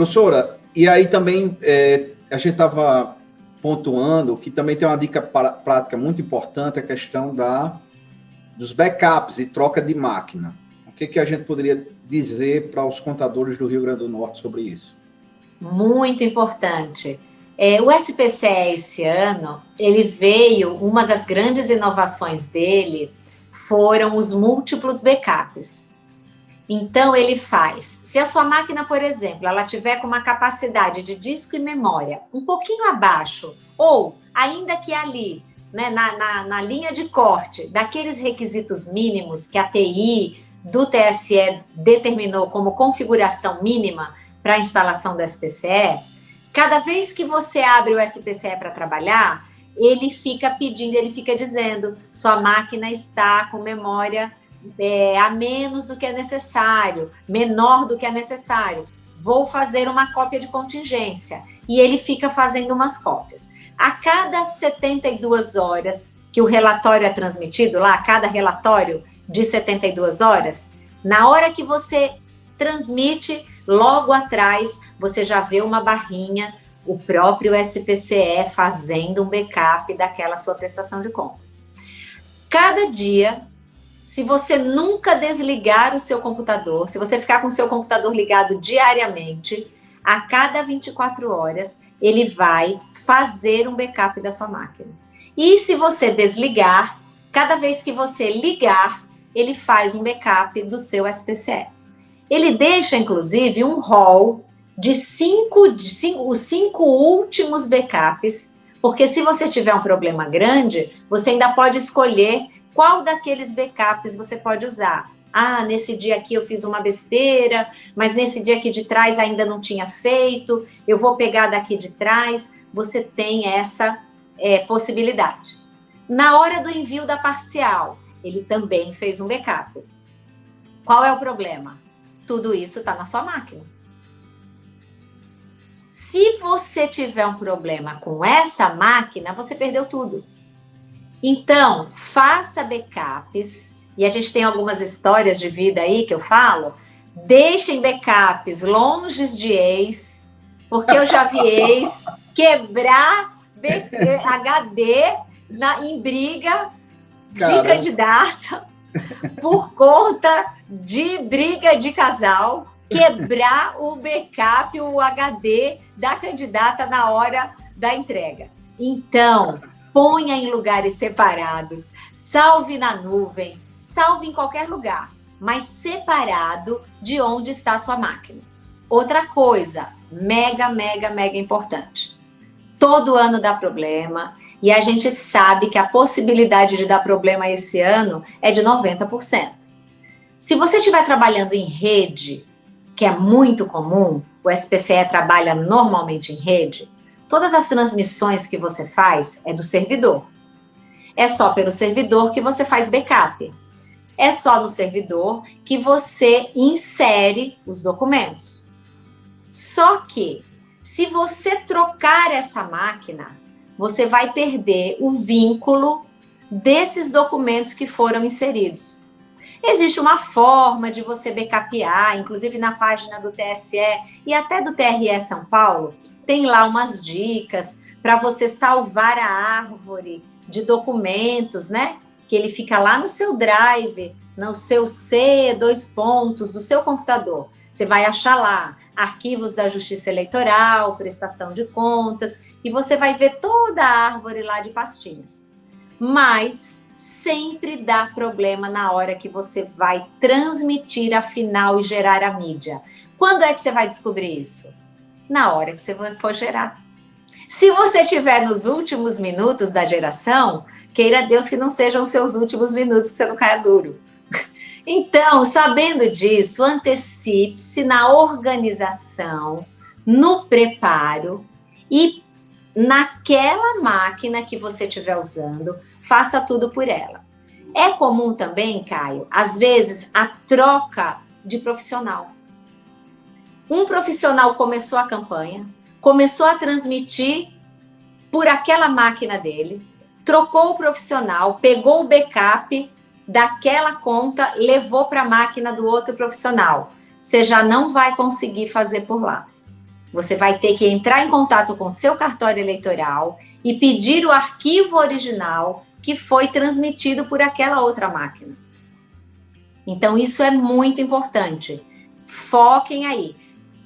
Professora, e aí também é, a gente estava pontuando que também tem uma dica prática muito importante, a questão da, dos backups e troca de máquina. O que, que a gente poderia dizer para os contadores do Rio Grande do Norte sobre isso? Muito importante. É, o SPCE esse ano, ele veio, uma das grandes inovações dele foram os múltiplos backups. Então, ele faz, se a sua máquina, por exemplo, ela tiver com uma capacidade de disco e memória um pouquinho abaixo, ou ainda que ali, né, na, na, na linha de corte, daqueles requisitos mínimos que a TI do TSE determinou como configuração mínima para a instalação do SPCE, cada vez que você abre o SPCE para trabalhar, ele fica pedindo, ele fica dizendo, sua máquina está com memória é, a menos do que é necessário, menor do que é necessário. Vou fazer uma cópia de contingência. E ele fica fazendo umas cópias. A cada 72 horas que o relatório é transmitido lá, a cada relatório de 72 horas, na hora que você transmite, logo atrás você já vê uma barrinha, o próprio SPCE fazendo um backup daquela sua prestação de contas. Cada dia se você nunca desligar o seu computador, se você ficar com o seu computador ligado diariamente, a cada 24 horas, ele vai fazer um backup da sua máquina. E se você desligar, cada vez que você ligar, ele faz um backup do seu SPCE. Ele deixa, inclusive, um rol de cinco, de cinco, os cinco últimos backups, porque se você tiver um problema grande, você ainda pode escolher qual daqueles backups você pode usar? Ah, nesse dia aqui eu fiz uma besteira, mas nesse dia aqui de trás ainda não tinha feito, eu vou pegar daqui de trás. Você tem essa é, possibilidade. Na hora do envio da parcial, ele também fez um backup. Qual é o problema? Tudo isso está na sua máquina. Se você tiver um problema com essa máquina, você perdeu tudo. Então, faça backups, e a gente tem algumas histórias de vida aí que eu falo, deixem backups longe de ex, porque eu já vi ex quebrar HD na, em briga de candidata por conta de briga de casal, quebrar o backup, o HD da candidata na hora da entrega. Então, ponha em lugares separados, salve na nuvem, salve em qualquer lugar, mas separado de onde está a sua máquina. Outra coisa, mega, mega, mega importante. Todo ano dá problema e a gente sabe que a possibilidade de dar problema esse ano é de 90%. Se você estiver trabalhando em rede, que é muito comum, o SPCE trabalha normalmente em rede, Todas as transmissões que você faz é do servidor. É só pelo servidor que você faz backup. É só no servidor que você insere os documentos. Só que, se você trocar essa máquina, você vai perder o vínculo desses documentos que foram inseridos. Existe uma forma de você backupear, inclusive na página do TSE e até do TRE São Paulo, tem lá umas dicas para você salvar a árvore de documentos, né? Que ele fica lá no seu drive, no seu C, dois pontos do seu computador. Você vai achar lá arquivos da Justiça Eleitoral, prestação de contas, e você vai ver toda a árvore lá de pastinhas. Mas sempre dá problema na hora que você vai transmitir a final e gerar a mídia. Quando é que você vai descobrir isso? Na hora que você for gerar. Se você tiver nos últimos minutos da geração, queira Deus que não sejam os seus últimos minutos, que você não caia duro. Então, sabendo disso, antecipe-se na organização, no preparo e naquela máquina que você estiver usando, faça tudo por ela. É comum também, Caio, às vezes, a troca de profissional. Um profissional começou a campanha, começou a transmitir por aquela máquina dele, trocou o profissional, pegou o backup daquela conta, levou para a máquina do outro profissional. Você já não vai conseguir fazer por lá. Você vai ter que entrar em contato com seu cartório eleitoral e pedir o arquivo original que foi transmitido por aquela outra máquina. Então, isso é muito importante. Foquem aí.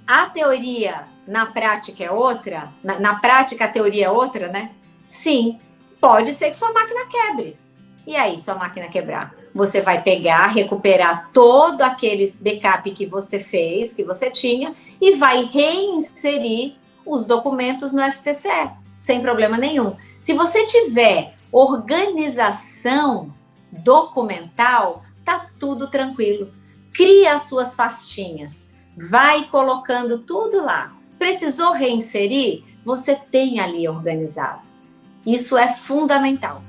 A teoria na prática é outra? Na, na prática, a teoria é outra, né? Sim, pode ser que sua máquina quebre. E aí, sua máquina quebrar? Você vai pegar, recuperar todo aqueles backup que você fez, que você tinha, e vai reinserir os documentos no SPCE, sem problema nenhum. Se você tiver organização documental, tá tudo tranquilo. Cria as suas pastinhas, vai colocando tudo lá. Precisou reinserir? Você tem ali organizado. Isso é fundamental.